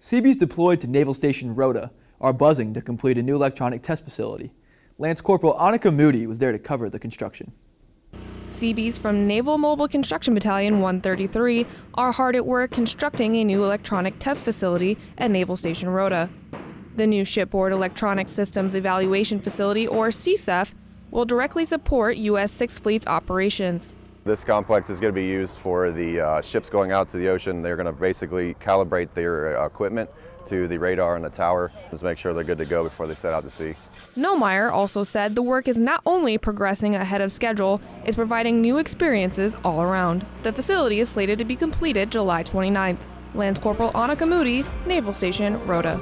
Seabees deployed to Naval Station Rota are buzzing to complete a new electronic test facility. Lance Corporal Annika Moody was there to cover the construction. Seabees from Naval Mobile Construction Battalion 133 are hard at work constructing a new electronic test facility at Naval Station Rota. The new Shipboard Electronic Systems Evaluation Facility, or SESEF, will directly support U.S. Sixth Fleet's operations. This complex is going to be used for the uh, ships going out to the ocean. They're going to basically calibrate their uh, equipment to the radar and the tower to make sure they're good to go before they set out to sea. Nomeyer also said the work is not only progressing ahead of schedule, it's providing new experiences all around. The facility is slated to be completed July 29th. Lance Corporal Annika Moody, Naval Station, Rota.